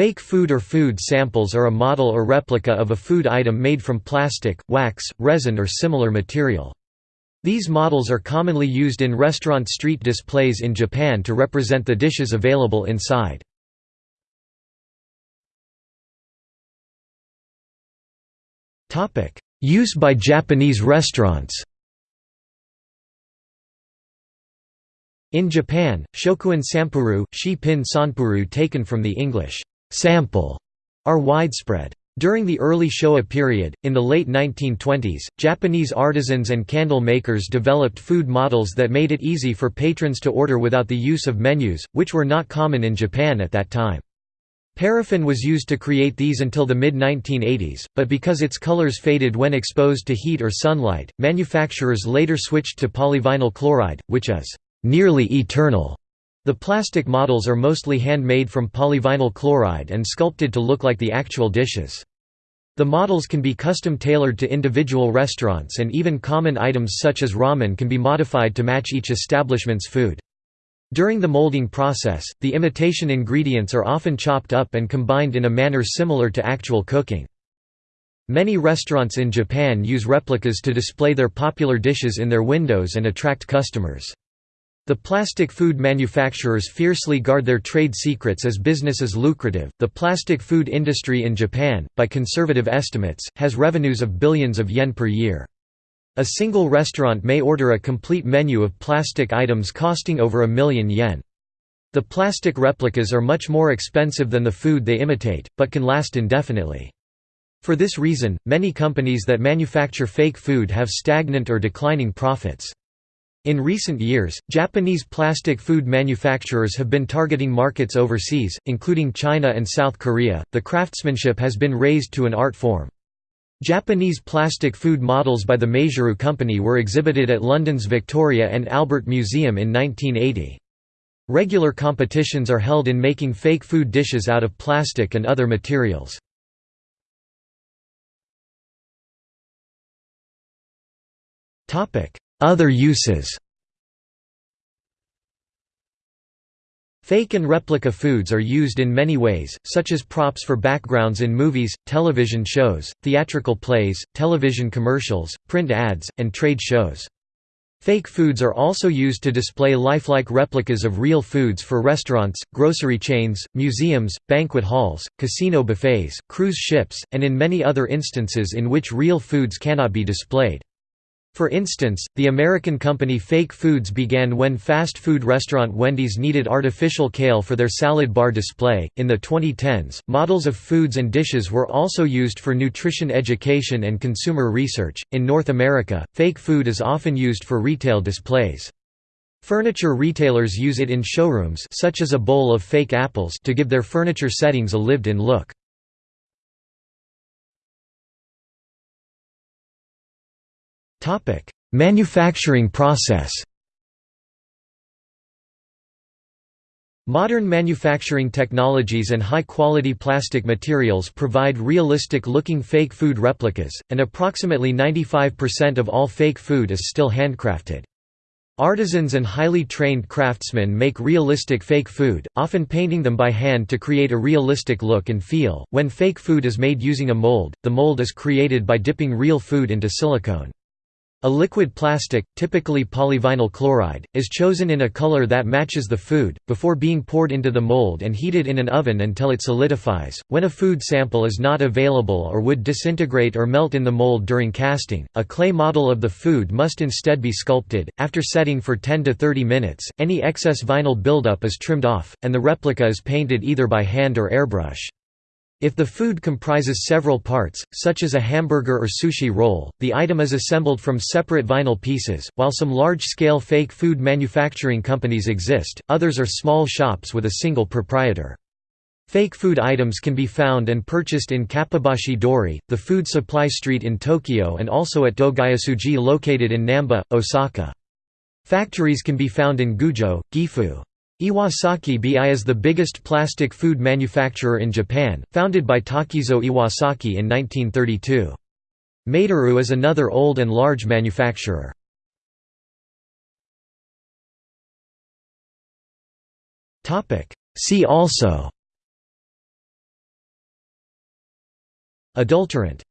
Fake food or food samples are a model or replica of a food item made from plastic, wax, resin or similar material. These models are commonly used in restaurant street displays in Japan to represent the dishes available inside. Use by Japanese restaurants In Japan, shokuhin sampuru, shi pin sanpuru taken from the English sample are widespread. During the early Showa period, in the late 1920s, Japanese artisans and candle makers developed food models that made it easy for patrons to order without the use of menus, which were not common in Japan at that time. Paraffin was used to create these until the mid-1980s, but because its colors faded when exposed to heat or sunlight, manufacturers later switched to polyvinyl chloride, which is nearly eternal. The plastic models are mostly handmade from polyvinyl chloride and sculpted to look like the actual dishes. The models can be custom tailored to individual restaurants and even common items such as ramen can be modified to match each establishment's food. During the molding process, the imitation ingredients are often chopped up and combined in a manner similar to actual cooking. Many restaurants in Japan use replicas to display their popular dishes in their windows and attract customers. The plastic food manufacturers fiercely guard their trade secrets as business is lucrative. The plastic food industry in Japan, by conservative estimates, has revenues of billions of yen per year. A single restaurant may order a complete menu of plastic items costing over a million yen. The plastic replicas are much more expensive than the food they imitate, but can last indefinitely. For this reason, many companies that manufacture fake food have stagnant or declining profits. In recent years, Japanese plastic food manufacturers have been targeting markets overseas, including China and South Korea. The craftsmanship has been raised to an art form. Japanese plastic food models by the Maizuru Company were exhibited at London's Victoria and Albert Museum in 1980. Regular competitions are held in making fake food dishes out of plastic and other materials. Topic: other uses Fake and replica foods are used in many ways, such as props for backgrounds in movies, television shows, theatrical plays, television commercials, print ads, and trade shows. Fake foods are also used to display lifelike replicas of real foods for restaurants, grocery chains, museums, banquet halls, casino buffets, cruise ships, and in many other instances in which real foods cannot be displayed. For instance, the American company Fake Foods began when fast food restaurant Wendy's needed artificial kale for their salad bar display. In the 2010s, models of foods and dishes were also used for nutrition education and consumer research. In North America, fake food is often used for retail displays. Furniture retailers use it in showrooms such as a bowl of fake apples to give their furniture settings a lived-in look. Topic: Manufacturing process. Modern manufacturing technologies and high-quality plastic materials provide realistic-looking fake food replicas, and approximately 95% of all fake food is still handcrafted. Artisans and highly trained craftsmen make realistic fake food, often painting them by hand to create a realistic look and feel. When fake food is made using a mold, the mold is created by dipping real food into silicone. A liquid plastic, typically polyvinyl chloride, is chosen in a color that matches the food, before being poured into the mold and heated in an oven until it solidifies. When a food sample is not available or would disintegrate or melt in the mold during casting, a clay model of the food must instead be sculpted. After setting for 10 to 30 minutes, any excess vinyl buildup is trimmed off, and the replica is painted either by hand or airbrush. If the food comprises several parts, such as a hamburger or sushi roll, the item is assembled from separate vinyl pieces. While some large scale fake food manufacturing companies exist, others are small shops with a single proprietor. Fake food items can be found and purchased in Kappabashi Dori, the food supply street in Tokyo, and also at Doguyasuji located in Namba, Osaka. Factories can be found in Gujo, Gifu. Iwasaki Bi is the biggest plastic food manufacturer in Japan, founded by Takizo Iwasaki in 1932. Maizuru is another old and large manufacturer. See also Adulterant